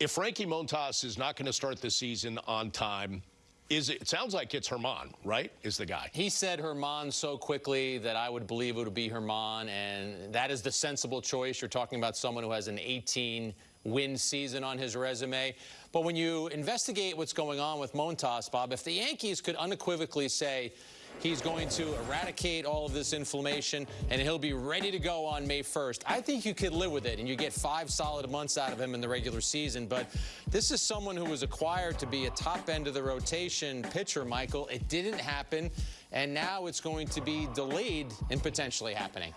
if Frankie Montas is not going to start the season on time, is it, it, sounds like it's Germán, right? Is the guy. He said Germán so quickly that I would believe it would be Germán, and that is the sensible choice. You're talking about someone who has an 18 win season on his resume. But when you investigate what's going on with Montas, Bob, if the Yankees could unequivocally say, He's going to eradicate all of this inflammation, and he'll be ready to go on May 1st. I think you could live with it, and you get five solid months out of him in the regular season. But this is someone who was acquired to be a top end of the rotation pitcher, Michael. It didn't happen, and now it's going to be delayed in potentially happening.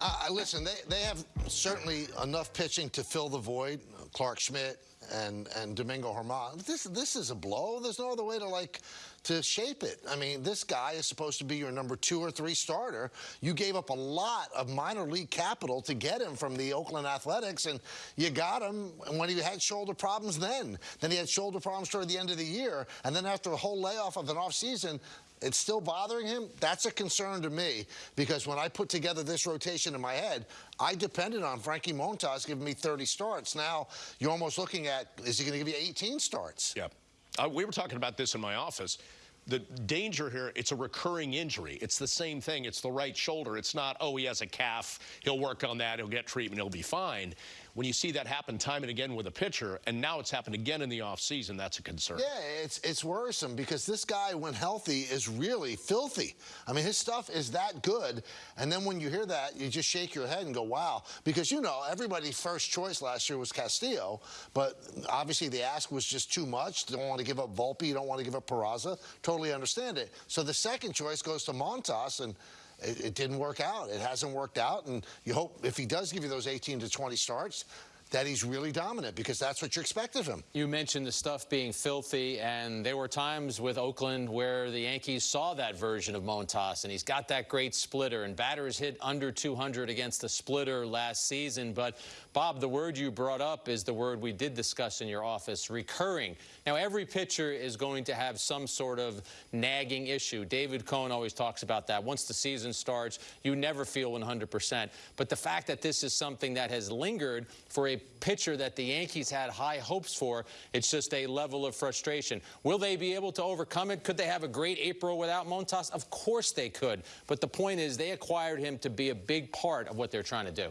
Uh, listen, they, they have certainly enough pitching to fill the void. Clarke Schmidt, and and Domingo Germán. This this is a blow. There's no other way to like to shape it. I mean, this guy is supposed to be your number two or three starter. You gave up a lot of minor league capital to get him from the Oakland Athletics, and you got him and when he had shoulder problems then. Then he had shoulder problems toward the end of the year, and then after a whole layoff of an offseason, it's still bothering him, that's a concern to me because when I put together this rotation in my head, I depended on Frankie Montas giving me 30 starts. Now you're almost looking at, is he going to give you 18 starts? Yeah. Uh, we were talking about this in my office the danger here, it's a recurring injury. It's the same thing. It's the right shoulder. It's not, oh, he has a calf. He'll work on that. He'll get treatment. He'll be fine. When you see that happen time and again with a pitcher, and now it's happened again in the offseason, that's a concern. Yeah, it's, it's worrisome because this guy, when healthy, is really filthy. I mean, his stuff is that good. And then when you hear that, you just shake your head and go, wow. Because, you know, everybody's first choice last year was Castillo, but obviously the ask was just too much. They Don't want to give up Volpe. You don't want to give up Peraza. Totally totally understand it. So the second choice goes to Montas, and it, it didn't work out. It hasn't worked out, and you hope if he does give you those 18 to 20 starts, that he's really dominant because that's what you expect of him. You mentioned the stuff being filthy, and there were times with Oakland where the Yankees saw that version of Montas, and he's got that great splitter, and batters hit under 200 against the splitter last season. But, Bob, the word you brought up is the word we did discuss in your office, recurring. Now, every pitcher is going to have some sort of nagging issue. David Cone always talks about that. Once the season starts, you never feel 100%. But the fact that this is something that has lingered for a pitcher that the Yankees had high hopes for. It's just a level of frustration. Will they be able to overcome it? Could they have a great April without Montas? Of course they could. But the point is they acquired him to be a big part of what they're trying to do.